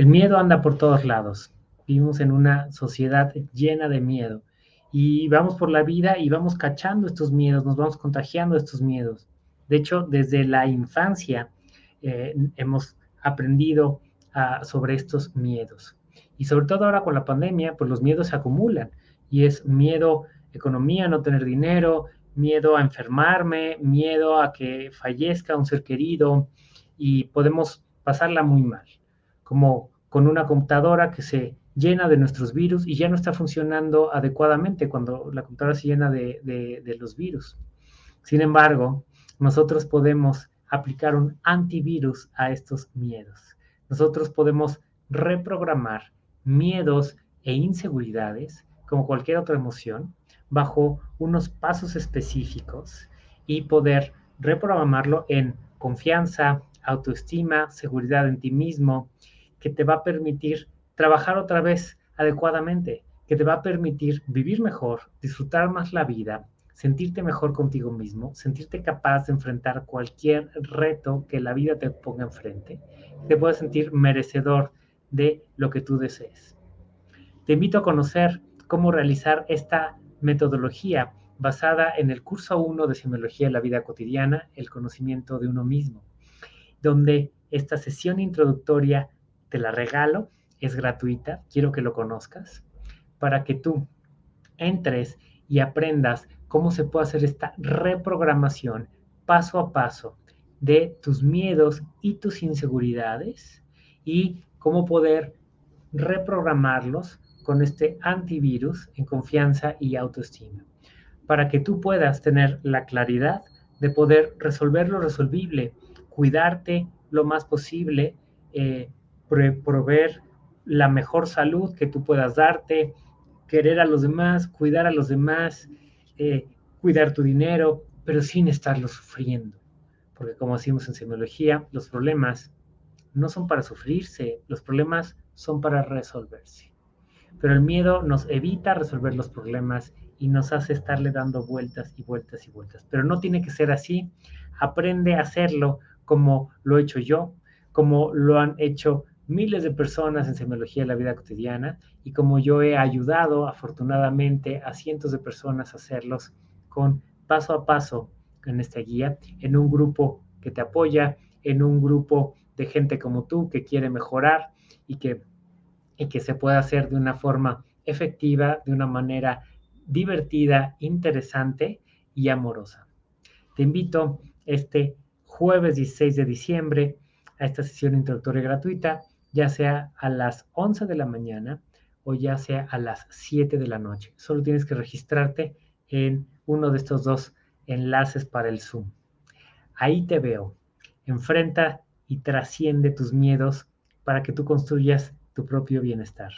El miedo anda por todos lados. Vivimos en una sociedad llena de miedo y vamos por la vida y vamos cachando estos miedos, nos vamos contagiando estos miedos. De hecho, desde la infancia eh, hemos aprendido ah, sobre estos miedos. Y sobre todo ahora con la pandemia, pues los miedos se acumulan y es miedo, economía, no tener dinero, miedo a enfermarme, miedo a que fallezca un ser querido y podemos pasarla muy mal, como con una computadora que se llena de nuestros virus y ya no está funcionando adecuadamente cuando la computadora se llena de, de los virus. Sin embargo, nosotros podemos aplicar un antivirus a estos miedos. Nosotros podemos reprogramar miedos e inseguridades, como cualquier otra emoción, bajo unos pasos específicos y poder reprogramarlo en confianza, autoestima, seguridad en ti mismo, que te va a permitir trabajar otra vez adecuadamente, que te va a permitir vivir mejor, disfrutar más la vida, sentirte mejor contigo mismo, sentirte capaz de enfrentar cualquier reto que la vida te ponga enfrente, te puedes sentir merecedor de lo que tú desees. Te invito a conocer cómo realizar esta metodología basada en el curso 1 de Semiología de la Vida Cotidiana, el conocimiento de uno mismo, donde esta sesión introductoria te la regalo, es gratuita, quiero que lo conozcas, para que tú entres y aprendas cómo se puede hacer esta reprogramación paso a paso de tus miedos y tus inseguridades y cómo poder reprogramarlos con este antivirus en confianza y autoestima, para que tú puedas tener la claridad de poder resolver lo resolvible, cuidarte lo más posible, eh, proveer la mejor salud que tú puedas darte, querer a los demás, cuidar a los demás, eh, cuidar tu dinero, pero sin estarlo sufriendo. Porque como decimos en semiología, los problemas no son para sufrirse, los problemas son para resolverse. Pero el miedo nos evita resolver los problemas y nos hace estarle dando vueltas y vueltas y vueltas. Pero no tiene que ser así. Aprende a hacerlo como lo he hecho yo, como lo han hecho miles de personas en semiología de la vida cotidiana y como yo he ayudado afortunadamente a cientos de personas a hacerlos con paso a paso en esta guía, en un grupo que te apoya, en un grupo de gente como tú que quiere mejorar y que y que se pueda hacer de una forma efectiva, de una manera divertida, interesante y amorosa. Te invito este jueves 16 de diciembre a esta sesión introductoria gratuita, ya sea a las 11 de la mañana o ya sea a las 7 de la noche. Solo tienes que registrarte en uno de estos dos enlaces para el Zoom. Ahí te veo. Enfrenta y trasciende tus miedos para que tú construyas tu propio bienestar.